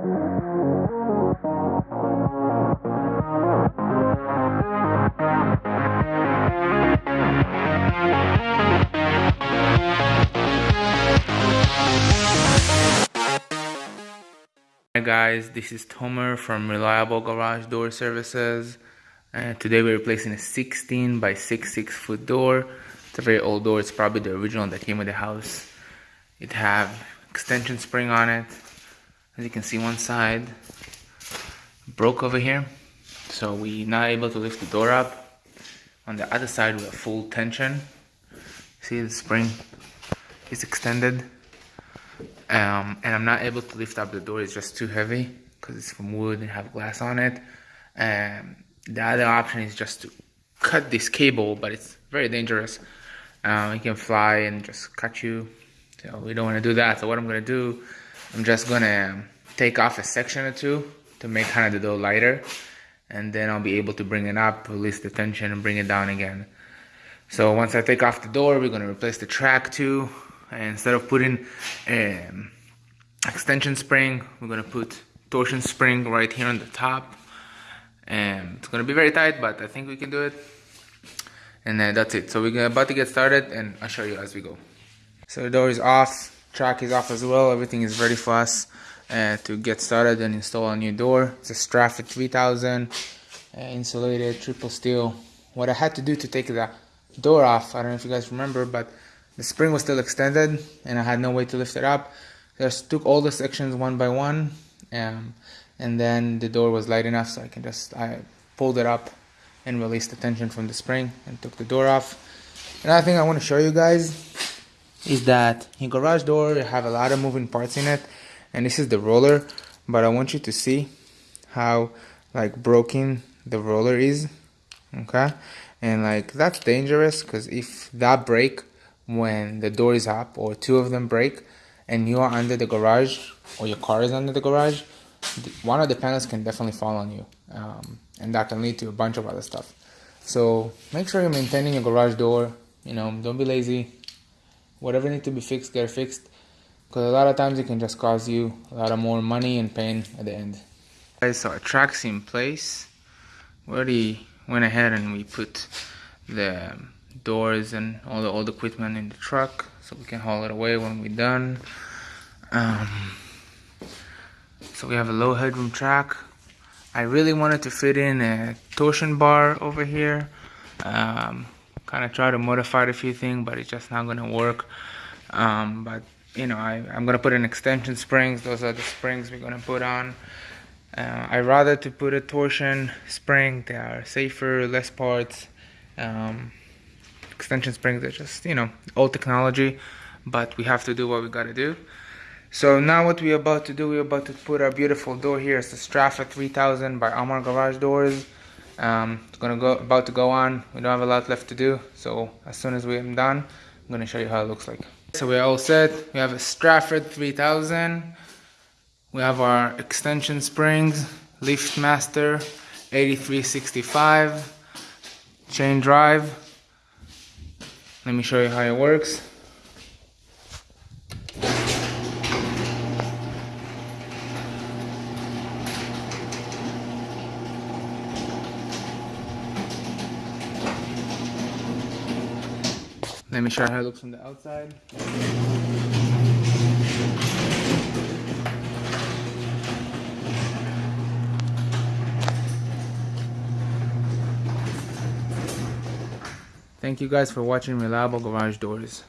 Hi guys, this is Tomer from Reliable Garage Door Services. Today we're replacing a 16 by 6 6 foot door. It's a very old door. It's probably the original that came with the house. It have extension spring on it. As you can see, one side broke over here, so we're not able to lift the door up. On the other side, we have full tension. See the spring is extended um, and I'm not able to lift up the door. It's just too heavy because it's from wood and have glass on it. And the other option is just to cut this cable, but it's very dangerous. Um, it can fly and just cut you. So we don't want to do that. So what I'm gonna do, I'm just gonna take off a section or two to make kind of the door lighter, and then I'll be able to bring it up, release the tension, and bring it down again. So once I take off the door, we're gonna replace the track too. Instead of putting um, extension spring we're gonna put torsion spring right here on the top. And it's gonna be very tight but I think we can do it. And that's it. So we're about to get started and I'll show you as we go. So the door is off track is off as well everything is ready for us uh, to get started and install a new door it's a Stratford 3000 uh, insulated triple steel what I had to do to take the door off I don't know if you guys remember but the spring was still extended and I had no way to lift it up. I just took all the sections one by one um, and then the door was light enough so I can just, I pulled it up and released the tension from the spring and took the door off. Another thing I want to show you guys is that in garage door you have a lot of moving parts in it and this is the roller but I want you to see how like broken the roller is okay and like that's dangerous because if that break when the door is up or two of them break and you are under the garage or your car is under the garage, one of the panels can definitely fall on you. Um, and that can lead to a bunch of other stuff. So make sure you're maintaining your garage door. You know, don't be lazy. Whatever needs to be fixed, get fixed. Because a lot of times it can just cause you a lot of more money and pain at the end. Okay, so our track's in place. We already went ahead and we put the doors and all the old equipment in the truck so we can haul it away when we're done um, so we have a low headroom track I really wanted to fit in a torsion bar over here um, kind of try to modify a few things but it's just not gonna work um, but you know I, I'm gonna put in extension springs those are the springs we're gonna put on uh, I rather to put a torsion spring they are safer less parts um, extension springs are just, you know, old technology, but we have to do what we gotta do. So now what we're about to do, we're about to put our beautiful door here. It's the Stratford 3000 by Amarr Garage Doors. Um, it's gonna go about to go on. We don't have a lot left to do. So as soon as we're done, I'm gonna show you how it looks like. So we're all set. We have a Stratford 3000. We have our extension springs, LiftMaster 8365, chain drive, let me show you how it works. Let me show you how it looks from the outside. Thank you guys for watching Reliable Garage Doors.